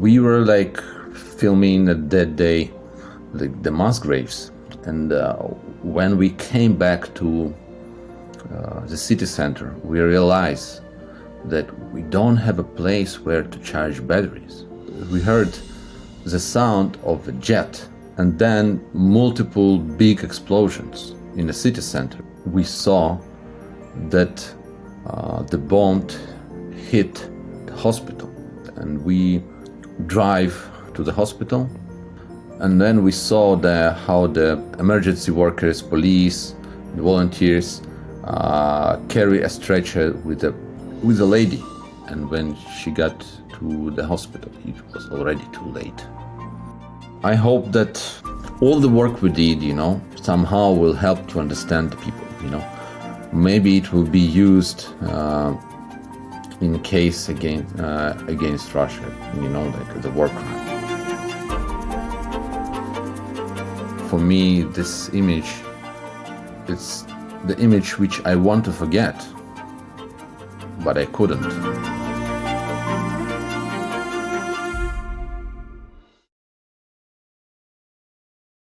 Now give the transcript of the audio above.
we were like filming that day the, the mass graves. And uh, when we came back to uh, the city center we realized that we don't have a place where to charge batteries. We heard the sound of a jet and then multiple big explosions in the city center. We saw that uh, the bomb hit the hospital and we drive to the hospital and then we saw the, how the emergency workers, police, volunteers uh, carry a stretcher with a, with a lady and when she got to the hospital it was already too late. I hope that all the work we did, you know, somehow will help to understand the people, you know. Maybe it will be used uh, in case against, uh, against Russia, you know, like the war crime. For me, this image, it's the image which I want to forget, but I couldn't.